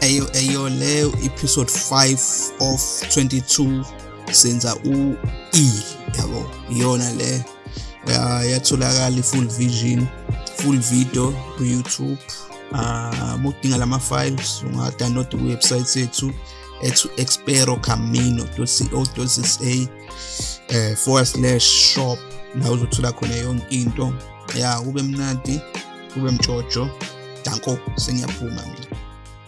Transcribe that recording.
eyo eyo leyo episode 5 of 22 senza u-E yabo? Iyona le yatholakala full vision full video ku-YouTube. Ah mudinga lama files unga-download ku-website yethu ethu experocamino.co.za eh forward slash shop. La uzothola khona yonke into. Ya kube mnandi kube mjojo. Danko sengiyaphuma